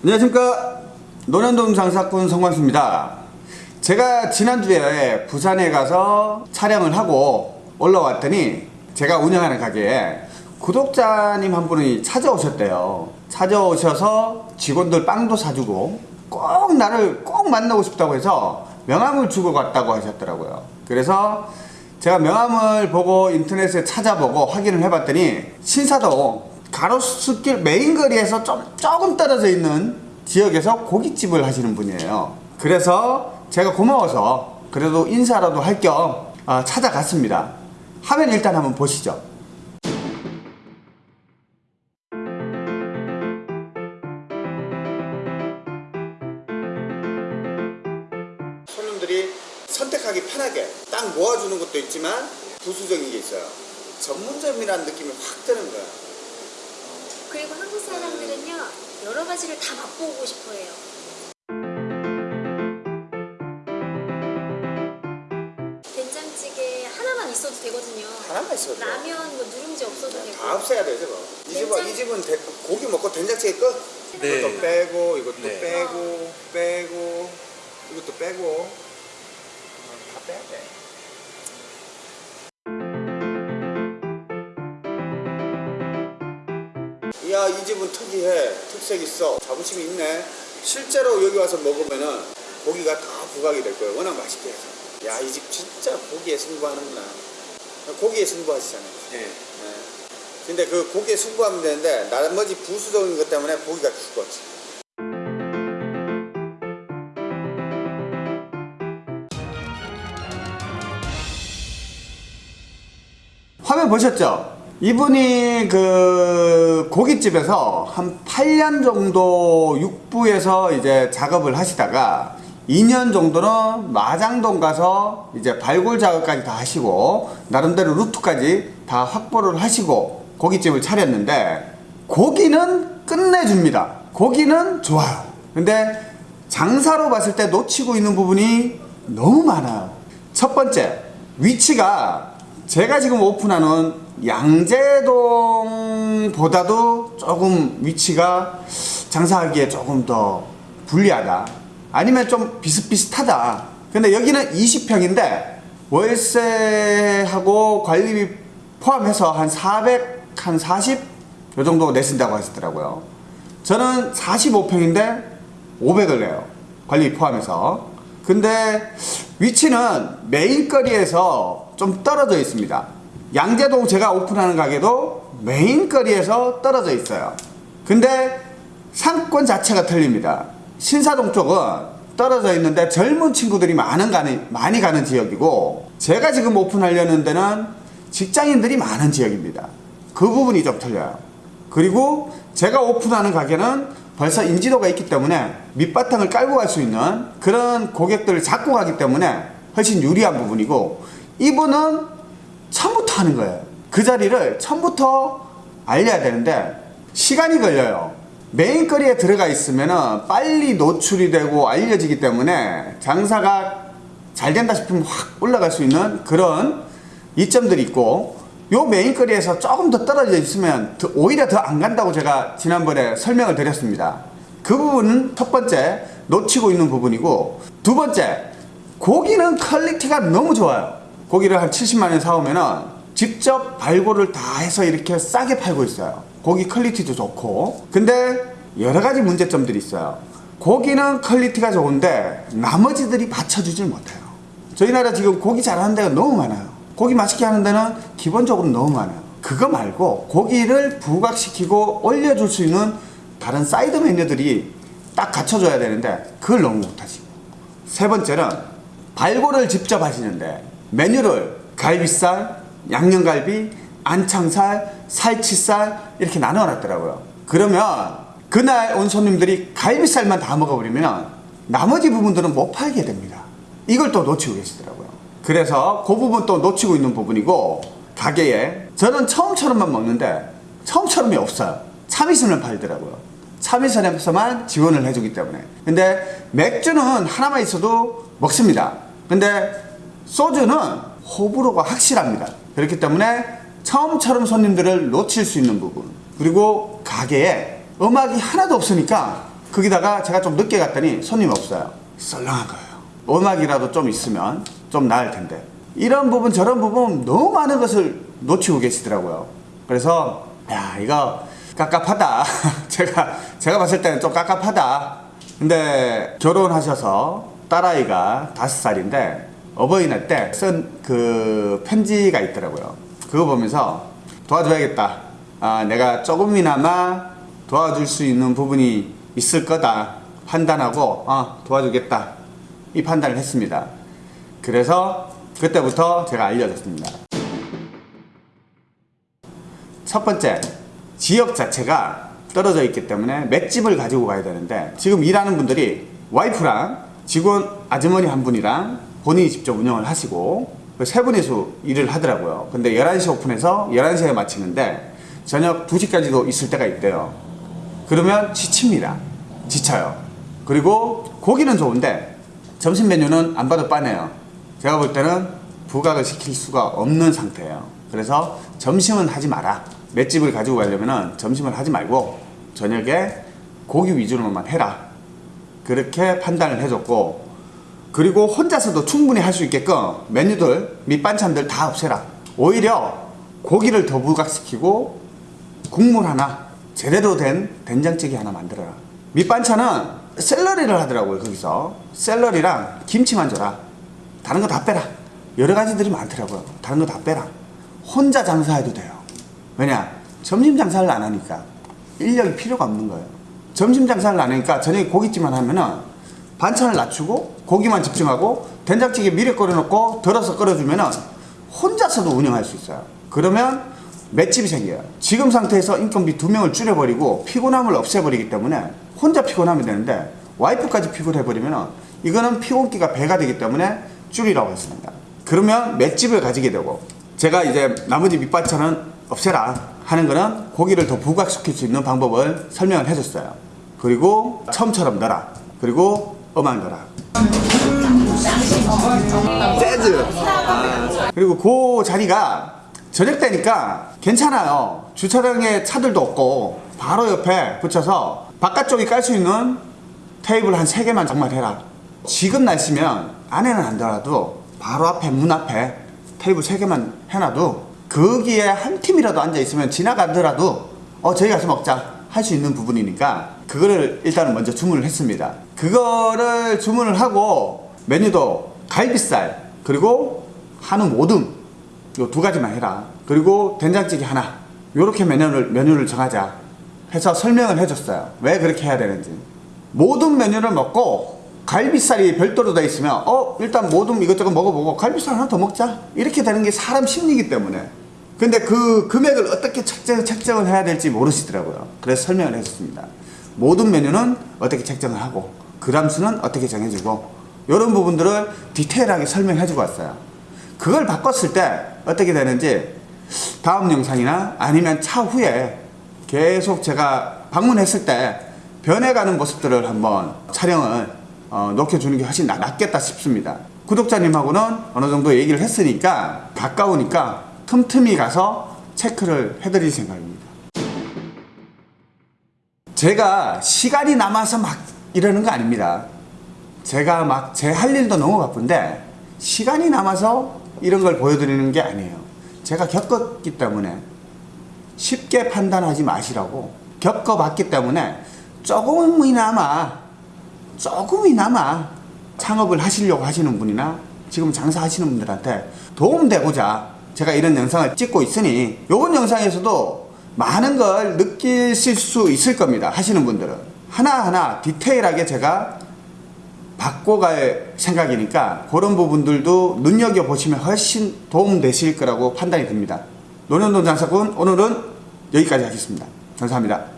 안녕하십니까. 노년동 장사꾼 성광수입니다. 제가 지난주에 부산에 가서 촬영을 하고 올라왔더니 제가 운영하는 가게에 구독자님 한 분이 찾아오셨대요. 찾아오셔서 직원들 빵도 사주고 꼭 나를 꼭 만나고 싶다고 해서 명함을 주고 갔다고 하셨더라고요. 그래서 제가 명함을 보고 인터넷에 찾아보고 확인을 해봤더니 신사동 가로수길 메인 거리에서 좀 조금 떨어져 있는 지역에서 고깃집을 하시는 분이에요. 그래서 제가 고마워서 그래도 인사라도 할 겸 찾아갔습니다. 화면 일단 한번 보시죠. 손님들이 선택하기 편하게 딱 모아주는 것도 있지만 부수적인 게 있어요. 전문점이라는 느낌이 확 드는 거야. 그리고 한국 사람들은요 여러 가지를 다 맛보고 싶어해요. 된장찌개 하나만 있어도 되거든요. 하나만 있어도. 라면 뭐 누룽지 없어도 되고. 다 없애야 돼 저거. 이 집은 이 집은 대- 고기 먹고 된장찌개 끝. 네. 이것도 빼고 이것도 네. 빼고 빼고 이것도 빼고 야 이 집은 특이해 특색 있어 자부심이 있네 실제로 여기 와서 먹으면은 고기가 다 부각이 될 거예요 워낙 맛있게 해서 야 이 집 진짜 고기에 승부하는구나 고기에 승부하시잖아요 네. 네. 근데 그 고기에 승부하면 되는데 나머지 부수적인 것 때문에 고기가 죽었지. 화면 보셨죠? 이분이 그 고깃집에서 한 8년 정도 육부에서 이제 작업을 하시다가 2년 정도는 마장동 가서 이제 발굴 작업까지 다 하시고 나름대로 루트까지 다 확보를 하시고 고깃집을 차렸는데 고기는 끝내줍니다. 고기는 좋아요. 근데 장사로 봤을 때 놓치고 있는 부분이 너무 많아요. 첫 번째, 위치가 제가 지금 오픈하는 양재동보다도 조금 위치가 장사하기에 조금 더 불리하다. 아니면 좀 비슷비슷하다. 근데 여기는 20평인데 월세하고 관리비 포함해서 한 400, 한 40? 요 정도 내신다고 하시더라고요. 저는 45평인데 500을 내요. 관리 포함해서. 근데 위치는 메인거리에서 좀 떨어져 있습니다. 양재동 제가 오픈하는 가게도 메인거리에서 떨어져 있어요. 근데 상권 자체가 틀립니다. 신사동 쪽은 떨어져 있는데 젊은 친구들이 많은 가는, 많이 가는 지역이고 제가 지금 오픈하려는 데는 직장인들이 많은 지역입니다. 그 부분이 좀 틀려요. 그리고 제가 오픈하는 가게는 벌써 인지도가 있기 때문에 밑바탕을 깔고 갈 수 있는 그런 고객들을 잡고 가기 때문에 훨씬 유리한 부분이고 이분은 처음부터 하는 거예요. 그 자리를 처음부터 알려야 되는데 시간이 걸려요. 메인거리에 들어가 있으면 빨리 노출이 되고 알려지기 때문에 장사가 잘 된다 싶으면 확 올라갈 수 있는 그런 이점들이 있고 요 main거리에서 조금 더 떨어져 있으면 더- 오히려 더 안 간다고 제가 지난번에 설명을 드렸습니다. 그 부분은 첫 번째 놓치고 있는 부분이고 두 번째 고기는 quality가 너무 좋아요. 고기를 한 70만 원 사오면은 직접 발골을 다 해서 이렇게 싸게 팔고 있어요. 고기 quality도 좋고. 근데 여러 가지 문제점들이 있어요. 고기는 quality가 좋은데 나머지들이 받쳐주질 못해요. 저희 나라 지금 고기 잘하는 데가 너무 많아요. 고기 맛있게 하는 데는 기본적으로 너무 많아요. 그거 말고 고기를 부각시키고 올려줄 수 있는 다른 사이드 메뉴들이 딱 갖춰줘야 되는데 그걸 너무 못하시고. 세 번째는 발골을 직접 하시는데 메뉴를 갈비살, 양념갈비, 안창살, 살치살 이렇게 나눠 놨더라고요. 그러면 그날 온 손님들이 갈비살만 다 먹어버리면 나머지 부분들은 못 팔게 됩니다. 이걸 또 놓치고 계시더라고요. 그래서 그 부분 또 놓치고 있는 부분이고 가게에 저는 처음처럼만 먹는데 처음처럼이 없어요. 참이슬을 팔더라고요. 참이슬에서만 지원을 해주기 때문에. 근데 맥주는 하나만 있어도 먹습니다. 근데 소주는 호불호가 확실합니다. 그렇기 때문에 처음처럼 손님들을 놓칠 수 있는 부분. 그리고 가게에 음악이 하나도 없으니까 거기다가 제가 좀 늦게 갔더니 손님 없어요. 썰렁한 거예요. 음악이라도 좀 있으면 좀 나을 텐데. 이런 부분 저런 부분 너무 많은 것을 놓치고 계시더라고요. 그래서 야 이거 깝깝하다. 제가 제가 봤을 때는 좀 깝깝하다. 근데 결혼하셔서 딸아이가 다섯 살인데 어버이날 때 쓴 그 편지가 있더라고요. 그거 보면서 도와줘야겠다. 아, 내가 조금이나마 도와줄 수 있는 부분이 있을 거다. 판단하고, 아, 도와주겠다. 이 판단을 했습니다. 그래서 그때부터 제가 알려줬습니다. 첫 번째, 지역 자체가 떨어져 있기 때문에 맷집을 가지고 가야 되는데 지금 일하는 분들이 와이프랑 직원 아주머니 한 분이랑 본인이 직접 운영을 하시고 그세 분이서 일을 하더라고요. 근데 11시 오픈해서 11시에 마치는데 저녁 2시까지도 있을 때가 있대요. 그러면 지칩니다. 지쳐요. 그리고 고기는 좋은데 점심 메뉴는 안 봐도 빠네요. 제가 볼 때는 부각을 시킬 수가 없는 상태예요. 그래서 점심은 하지 마라. 맷집을 가지고 가려면 점심을 하지 말고 저녁에 고기 위주로만 해라. 그렇게 판단을 해줬고 그리고 혼자서도 충분히 할 수 있게끔 메뉴들 밑반찬들 다 없애라. 오히려 고기를 더 부각시키고 국물 하나 제대로 된 된장찌개 하나 만들어라. 밑반찬은 샐러리를 하더라고요 거기서 샐러리랑 김치만 줘라. 다른 거 다 빼라. 여러 가지들이 많더라고요. 다른 거 다 빼라. 혼자 장사해도 돼요. 왜냐? 점심 장사를 안 하니까 인력이 필요가 없는 거예요. 점심 장사를 안 하니까 저녁에 고깃집만 하면은 반찬을 낮추고 고기만 집중하고 된장찌개 미리 끓여놓고 덜어서 끓여주면 은 혼자서도 운영할 수 있어요. 그러면 맷집이 생겨요. 지금 상태에서 인건비 두 명을 줄여버리고 피곤함을 없애버리기 때문에 혼자 피곤하면 되는데 와이프까지 피곤해버리면은 이거는 피곤기가 배가 되기 때문에 줄이라고 했습니다. 그러면 맷집을 가지게 되고 제가 이제 나머지 밑반찬은 없애라 하는 거는 고기를 더 부각시킬 수 있는 방법을 설명을 해줬어요. 그리고 처음처럼 넣어라. 그리고 음악 넣어라. 재즈. 아, 그리고 그 자리가 저녁 때니까 괜찮아요. 주차장에 차들도 없고 바로 옆에 붙여서 바깥쪽에 깔수 있는 테이블 한세 개만 정말 해라. 지금 날씨면 안에는 안 들어도 바로 앞에 문 앞에 테이블 세 개만 해놔도 거기에 한 팀이라도 앉아 있으면 지나가더라도 어 저희 가서 먹자 할 수 있는 부분이니까 그거를 일단은 먼저 주문을 했습니다. 그거를 주문을 하고 메뉴도 갈비살 그리고 한우 모듬 요 두 가지만 해라. 그리고 된장찌개 하나. 요렇게 메뉴를 메뉴를 정하자. 해서 설명을 해줬어요. 왜 그렇게 해야 되는지. 모든 메뉴를 먹고 갈비살이 별도로 돼 있으면 어 일단 모든 이것저것 먹어보고 갈비살 하나 더 먹자 이렇게 되는 게 사람 심리이기 때문에 근데 그 금액을 어떻게 책정, 책정을 해야 될지 모르시더라고요 그래서 설명을 해줬습니다 모든 메뉴는 어떻게 책정을 하고 그람수는 어떻게 정해주고 이런 부분들을 디테일하게 설명해주고 왔어요 그걸 바꿨을 때 어떻게 되는지 다음 영상이나 아니면 차후에 계속 제가 방문했을 때 변해가는 모습들을 한번 촬영을 어, 녹여주는 게 훨씬 낫- 낫겠다 싶습니다. 구독자님하고는 어느 정도 얘기를 했으니까 가까우니까 틈틈이 가서 체크를 해드릴 생각입니다. 제가 시간이 남아서 막 이러는 거 아닙니다. 제가 막 제 할 일도 너무 바쁜데 시간이 남아서 이런 걸 보여드리는 게 아니에요. 제가 겪었기 때문에 쉽게 판단하지 마시라고 겪어봤기 때문에 조금이나마 조금이나마 창업을 하시려고 하시는 분이나 지금 장사하시는 분들한테 도움되고자 제가 이런 영상을 찍고 있으니 이번 영상에서도 많은 걸 느끼실 수 있을 겁니다 하시는 분들은 하나하나 디테일하게 제가 바꿔갈 생각이니까 그런 부분들도 눈여겨보시면 훨씬 도움되실 거라고 판단이 듭니다. 노년돈 장사꾼 오늘은 여기까지 하겠습니다. 감사합니다